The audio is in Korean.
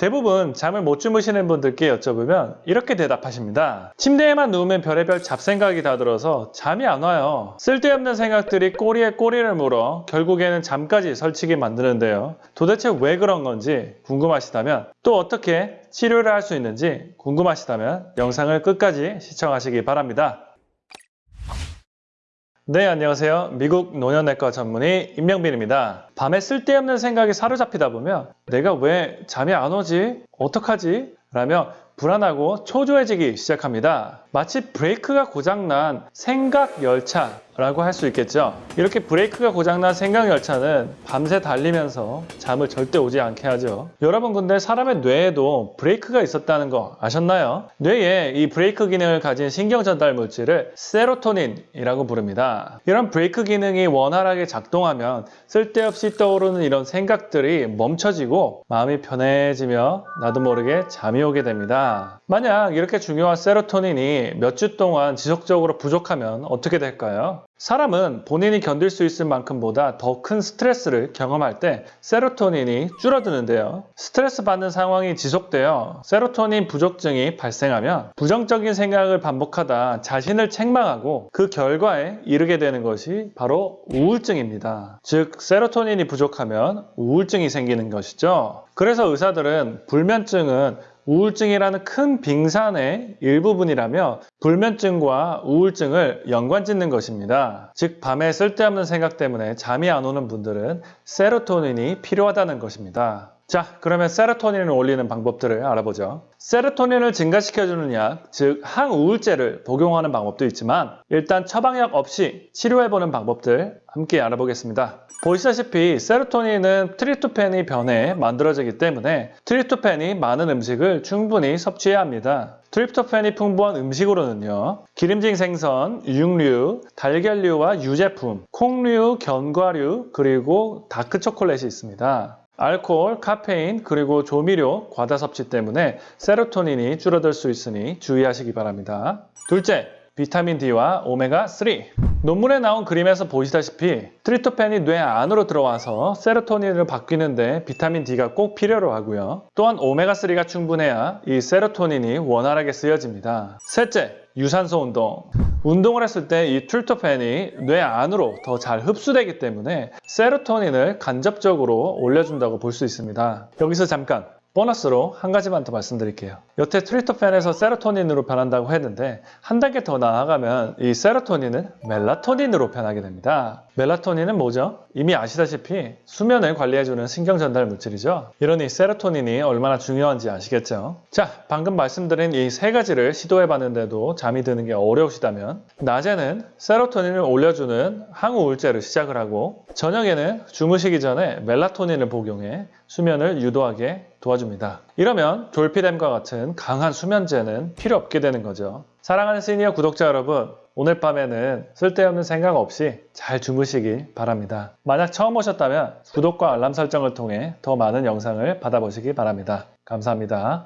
대부분 잠을 못 주무시는 분들께 여쭤보면 이렇게 대답하십니다. 침대에만 누우면 별의별 잡생각이 다 들어서 잠이 안 와요. 쓸데없는 생각들이 꼬리에 꼬리를 물어 결국에는 잠까지 설치게 만드는데요. 도대체 왜 그런 건지 궁금하시다면 또 어떻게 치료를 할 수 있는지 궁금하시다면 영상을 끝까지 시청하시기 바랍니다. 네, 안녕하세요. 미국 노년내과 전문의 임명빈입니다. 밤에 쓸데없는 생각이 사로잡히다 보면 내가 왜 잠이 안 오지? 어떡하지? 라며 불안하고 초조해지기 시작합니다. 마치 브레이크가 고장난 생각 열차 라고 할 수 있겠죠. 이렇게 브레이크가 고장난 생각 열차는 밤새 달리면서 잠을 절대 오지 않게 하죠. 여러분 근데 사람의 뇌에도 브레이크가 있었다는 거 아셨나요? 뇌에 이 브레이크 기능을 가진 신경 전달 물질을 세로토닌이라고 부릅니다. 이런 브레이크 기능이 원활하게 작동하면 쓸데없이 떠오르는 이런 생각들이 멈춰지고 마음이 편해지며 나도 모르게 잠이 오게 됩니다. 만약 이렇게 중요한 세로토닌이 몇 주 동안 지속적으로 부족하면 어떻게 될까요? 사람은 본인이 견딜 수 있을 만큼보다 더 큰 스트레스를 경험할 때 세로토닌이 줄어드는데요. 스트레스 받는 상황이 지속되어 세로토닌 부족증이 발생하면 부정적인 생각을 반복하다 자신을 책망하고 그 결과에 이르게 되는 것이 바로 우울증입니다. 즉, 세로토닌이 부족하면 우울증이 생기는 것이죠. 그래서 의사들은 불면증은 우울증이라는 큰 빙산의 일부분이라며 불면증과 우울증을 연관 짓는 것입니다. 즉 밤에 쓸데없는 생각 때문에 잠이 안 오는 분들은 세로토닌이 필요하다는 것입니다. 자, 그러면 세로토닌을 올리는 방법들을 알아보죠. 세로토닌을 증가시켜주는 약, 즉 항우울제를 복용하는 방법도 있지만 일단 처방약 없이 치료해보는 방법들 함께 알아보겠습니다. 보시다시피 세로토닌은 트리토펜이 변해 만들어지기 때문에 트리토펜이 많은 음식을 충분히 섭취해야 합니다. 트립토판이 풍부한 음식으로는요. 기름진 생선, 육류, 달걀류와 유제품, 콩류, 견과류, 그리고 다크 초콜릿이 있습니다. 알코올, 카페인, 그리고 조미료, 과다 섭취 때문에 세로토닌이 줄어들 수 있으니 주의하시기 바랍니다. 둘째, 비타민 D와 오메가3. 논문에 나온 그림에서 보시다시피 트립토판이 뇌 안으로 들어와서 세로토닌을 바뀌는데 비타민 D가 꼭 필요로 하고요. 또한 오메가3가 충분해야 이 세로토닌이 원활하게 쓰여집니다. 셋째, 유산소 운동. 운동을 했을 때 이 트리토펜이 뇌 안으로 더 잘 흡수되기 때문에 세로토닌을 간접적으로 올려준다고 볼 수 있습니다. 여기서 잠깐 보너스로 한 가지만 더 말씀드릴게요. 여태 트리토펜에서 세로토닌으로 변한다고 했는데 한 단계 더 나아가면 이 세로토닌은 멜라토닌으로 변하게 됩니다. 멜라토닌은 뭐죠? 이미 아시다시피 수면을 관리해주는 신경전달 물질이죠. 이러니 세로토닌이 얼마나 중요한지 아시겠죠? 자, 방금 말씀드린 이 세 가지를 시도해봤는데도 잠이 드는 게 어려우시다면 낮에는 세로토닌을 올려주는 항우울제를 시작을 하고 저녁에는 주무시기 전에 멜라토닌을 복용해 수면을 유도하게 도와줍니다. 이러면 졸피뎀과 같은 강한 수면제는 필요 없게 되는 거죠. 사랑하는 시니어 구독자 여러분, 오늘 밤에는 쓸데없는 생각 없이 잘 주무시길 바랍니다. 만약 처음 오셨다면 구독과 알람 설정을 통해 더 많은 영상을 받아보시기 바랍니다. 감사합니다.